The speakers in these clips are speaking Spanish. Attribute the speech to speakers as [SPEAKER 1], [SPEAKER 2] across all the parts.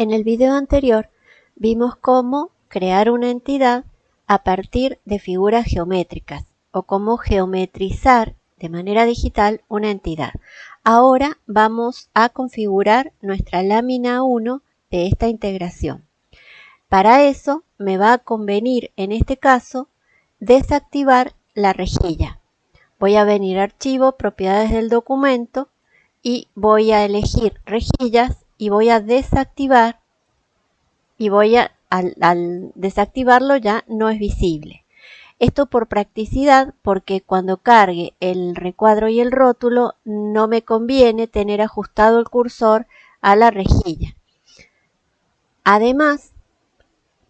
[SPEAKER 1] En el video anterior vimos cómo crear una entidad a partir de figuras geométricas o cómo geometrizar de manera digital una entidad. Ahora vamos a configurar nuestra lámina 1 de esta integración. Para eso me va a convenir en este caso desactivar la rejilla. Voy a venir a archivo, propiedades del documento y voy a elegir rejillas y voy a desactivar y voy a, al, al desactivarlo ya no es visible. Esto por practicidad porque cuando cargue el recuadro y el rótulo no me conviene tener ajustado el cursor a la rejilla. Además,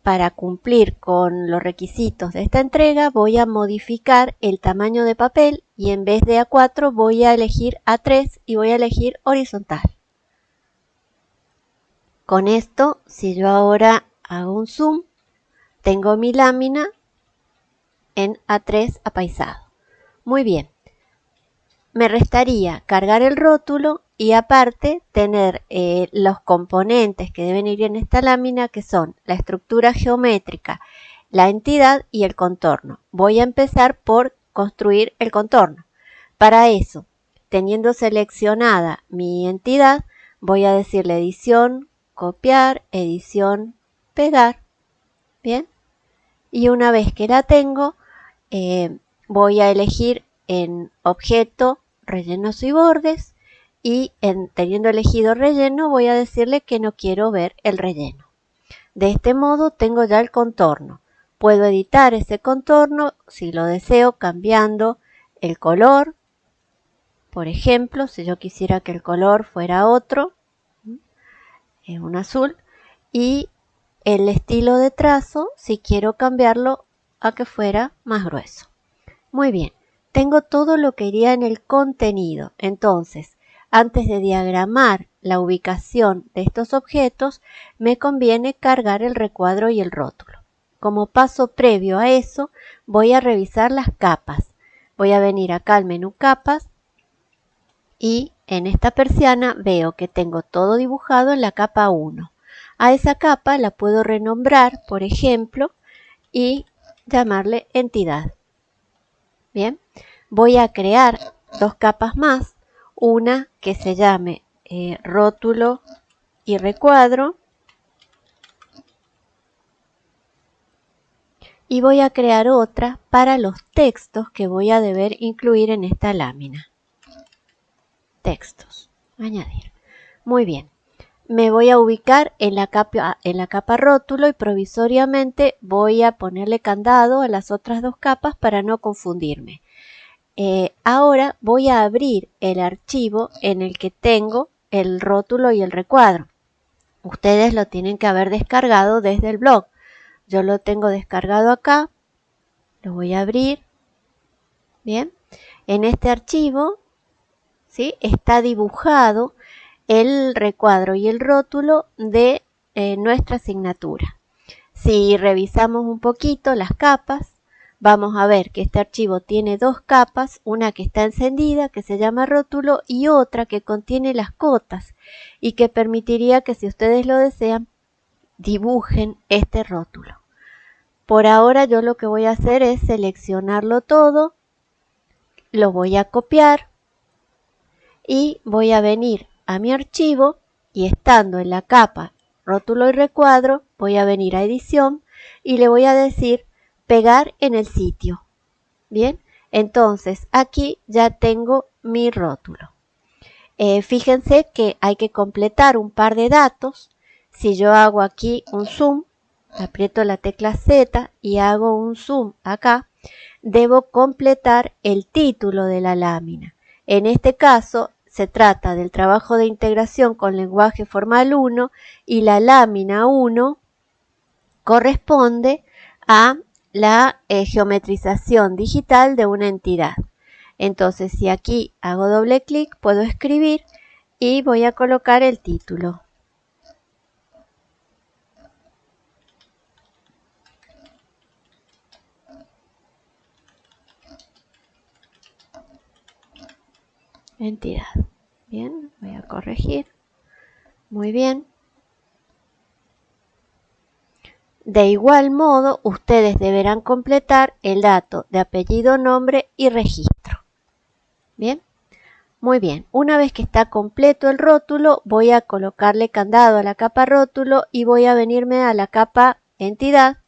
[SPEAKER 1] para cumplir con los requisitos de esta entrega voy a modificar el tamaño de papel y en vez de A4 voy a elegir A3 y voy a elegir horizontal. Con esto, si yo ahora hago un zoom, tengo mi lámina en A3 apaisado. Muy bien. Me restaría cargar el rótulo y aparte tener eh, los componentes que deben ir en esta lámina que son la estructura geométrica, la entidad y el contorno. Voy a empezar por construir el contorno. Para eso, teniendo seleccionada mi entidad, voy a decirle edición, copiar, edición, pegar. Bien. Y una vez que la tengo, eh, voy a elegir en objeto, rellenos y bordes y en, teniendo elegido relleno voy a decirle que no quiero ver el relleno. De este modo tengo ya el contorno. Puedo editar ese contorno si lo deseo cambiando el color. Por ejemplo, si yo quisiera que el color fuera otro, es un azul, y el estilo de trazo si quiero cambiarlo a que fuera más grueso. Muy bien, tengo todo lo que iría en el contenido. Entonces, antes de diagramar la ubicación de estos objetos, me conviene cargar el recuadro y el rótulo. Como paso previo a eso, voy a revisar las capas. Voy a venir acá al menú capas y en esta persiana veo que tengo todo dibujado en la capa 1. A esa capa la puedo renombrar, por ejemplo, y llamarle entidad. Bien, voy a crear dos capas más una que se llame eh, rótulo y recuadro. Y voy a crear otra para los textos que voy a deber incluir en esta lámina. Textos. Añadir. Muy bien. Me voy a ubicar en la, capa, en la capa rótulo y provisoriamente voy a ponerle candado a las otras dos capas para no confundirme. Eh, ahora voy a abrir el archivo en el que tengo el rótulo y el recuadro. Ustedes lo tienen que haber descargado desde el blog. Yo lo tengo descargado acá. Lo voy a abrir. Bien. En este archivo ¿sí? está dibujado el recuadro y el rótulo de eh, nuestra asignatura. Si revisamos un poquito las capas, vamos a ver que este archivo tiene dos capas, una que está encendida, que se llama rótulo, y otra que contiene las cotas y que permitiría que si ustedes lo desean, dibujen este rótulo. Por ahora yo lo que voy a hacer es seleccionarlo todo, lo voy a copiar y voy a venir a mi archivo y estando en la capa rótulo y recuadro, voy a venir a edición y le voy a decir pegar en el sitio. Bien, entonces aquí ya tengo mi rótulo. Eh, fíjense que hay que completar un par de datos. Si yo hago aquí un zoom, aprieto la tecla Z y hago un zoom acá, debo completar el título de la lámina. En este caso se trata del trabajo de integración con lenguaje formal 1 y la lámina 1 corresponde a la eh, geometrización digital de una entidad. Entonces, si aquí hago doble clic, puedo escribir y voy a colocar el título. Entidad. Bien, voy a corregir. Muy bien. De igual modo, ustedes deberán completar el dato de apellido, nombre y registro. Bien, muy bien. Una vez que está completo el rótulo, voy a colocarle candado a la capa rótulo y voy a venirme a la capa entidad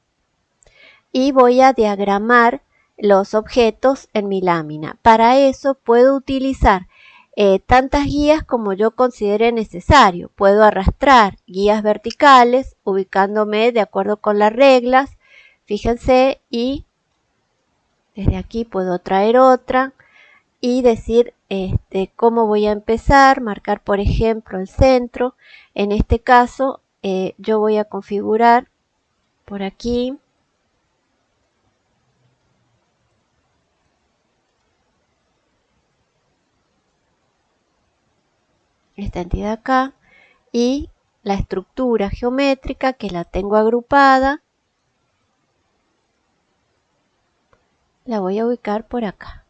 [SPEAKER 1] y voy a diagramar los objetos en mi lámina. Para eso puedo utilizar eh, tantas guías como yo considere necesario. Puedo arrastrar guías verticales ubicándome de acuerdo con las reglas. Fíjense y desde aquí puedo traer otra y decir este, cómo voy a empezar, marcar por ejemplo el centro. En este caso eh, yo voy a configurar por aquí esta entidad acá y la estructura geométrica que la tengo agrupada la voy a ubicar por acá.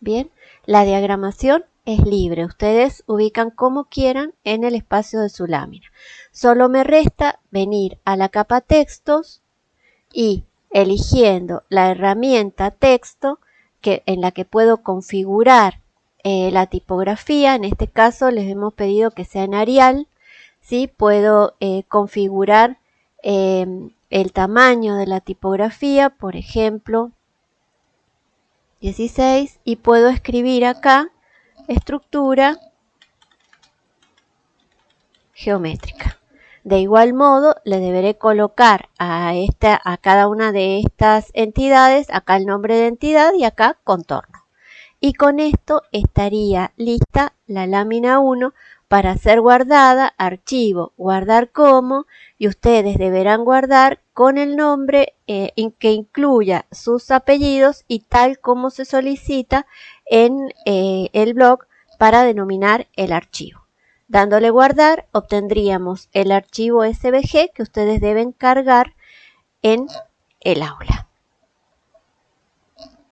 [SPEAKER 1] Bien la diagramación es libre. Ustedes ubican como quieran en el espacio de su lámina. Solo me resta venir a la capa textos y eligiendo la herramienta texto que, en la que puedo configurar eh, la tipografía, en este caso les hemos pedido que sea en Arial, ¿sí? puedo eh, configurar em, el tamaño de la tipografía, por ejemplo 16 y puedo escribir acá estructura geométrica. De igual modo, le deberé colocar a, esta, a cada una de estas entidades, acá el nombre de entidad y acá contorno y con esto estaría lista la lámina 1 para ser guardada, archivo, guardar como y ustedes deberán guardar con el nombre eh, que incluya sus apellidos y tal como se solicita en eh, el blog para denominar el archivo. Dándole guardar obtendríamos el archivo SVG que ustedes deben cargar en el aula.